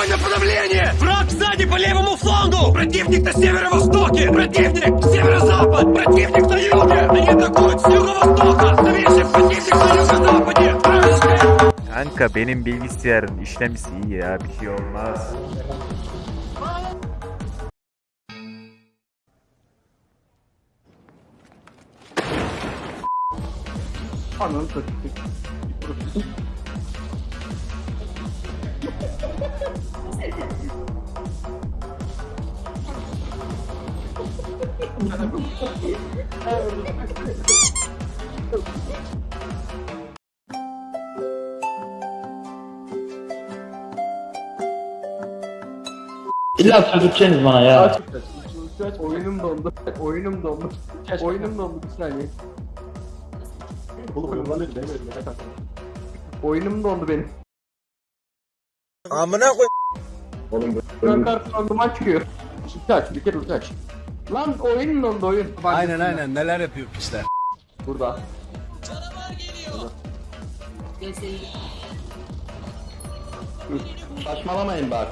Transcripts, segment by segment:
Огонь на подавление! Враг сзади по левому флангу! Противник на северо-востоке! Противник! Северо-запад! Противник на юге! Они атакуют с юго-востока! Новейший противник на юго-западе! Вражеская Kanka benim bilgisayarın işlemcisi iyi ya bir şey olmaz. Ananı satayım. İlla söldüreceksiniz bana ya. Aç, aç, aç, aç. Oyunum dondu. Oyunum dondu. Oyunum dondu bir saniye. Oğlum oyun ne Oyunum dondu benim. Amına koy. Ön kartı randıman çıkıyor. Ulti aç, bir kere ulti aç. Lan oyun dondu oyun. Aynen aynen neler yapıyor pisler. Burada. Saçmalamayın bak.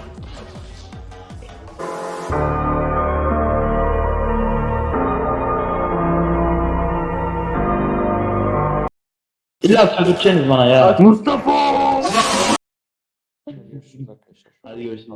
İlla söldüreceksiniz bana ya. Mustafa! Hadi görüşürüz.